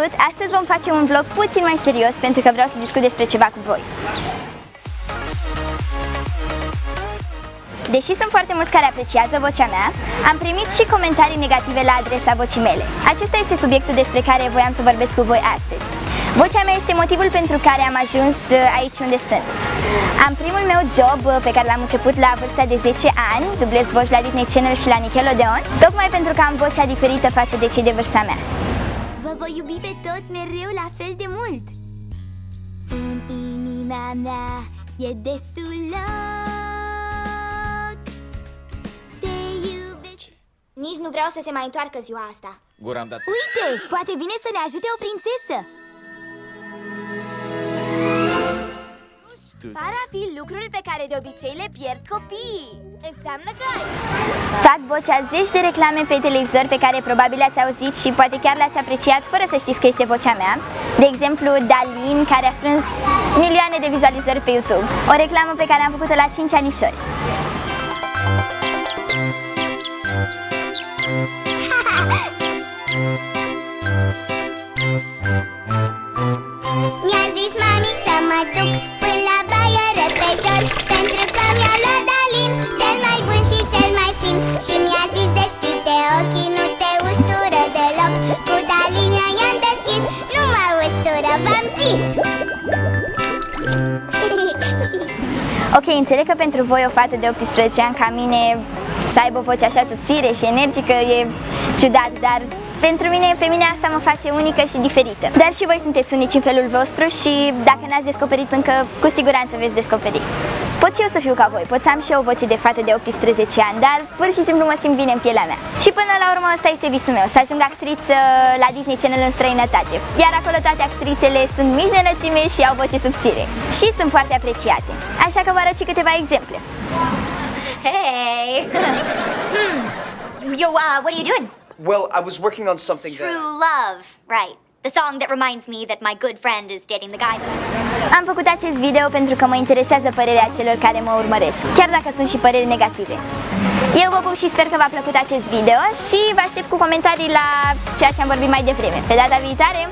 Salut! Astăzi vom face un vlog puțin mai serios pentru că vreau să discut despre ceva cu voi. Deși sunt foarte mulți care apreciază vocea mea, am primit și comentarii negative la adresa vocii mele. Acesta este subiectul despre care voiam să vorbesc cu voi astăzi. Vocea mea este motivul pentru care am ajuns uh, aici unde sunt. Am primul meu job uh, pe care l-am început la vârsta de 10 ani, dublez voci la Disney Channel și la Nickelodeon, tocmai pentru că am vocea diferită față de cei de vârsta mea. Vă voi iubi pe toți mereu la fel de mult. În inima mea e destul loc. Te iubesc. Nici nu vreau să se mai întoarcă ziua asta. Gura am dat. Uite, poate vine să ne ajute o prințesă Par a fi lucruri pe care de obicei le pierd copiii Înseamnă că ai Fac vocea zeci de reclame pe televizor pe care probabil le-ați auzit și poate chiar le-ați apreciat fără să știți că este vocea mea. De exemplu, Dalin, care a strâns milioane de vizualizări pe YouTube. O reclamă pe care am făcut-o la 5 anișori. Mi-a zis mami să mă duc până la baie repejor Pentru că mi-a luat Dalin cel mai bun și cel mai fin. Și mi-a zis deschide ochii, nu te ustură deloc. Cu Dalin i-am deschis, nu mă ustură, v-am zis. Ok, înțeleg că pentru voi o fată de 18 ani ca mine să aibă o voce așa subțire și energică e ciudat, dar pentru mine, pe mine asta mă face unică și diferită. Dar și voi sunteți unici în felul vostru și dacă n-ați descoperit încă, cu siguranță veți descoperi. Pot și eu să fiu ca voi, pot să am și eu o voce de fată de 18 ani, dar pur și simplu mă simt bine în pielea mea. Și până la urmă asta este visul meu, să ajung actriță la Disney Channel în străinătate. Iar acolo toate actrițele sunt mici de înălțime și au voce subțire. Și sunt foarte apreciate. Așa că vă arăt și câteva exemple. Hey! hmm. Yo, uh, what are you doing? Well, I was working on something that. True love, right. The song that reminds me that my good friend is dating the guy that I... Am făcut acest video pentru că mă interesează părerea celor care mă urmăresc, chiar dacă sunt și păreri negative. Eu vă pup și sper că v-a plăcut acest video și vă aștept cu comentarii la ceea ce am vorbit mai devreme. Pe data viitoare,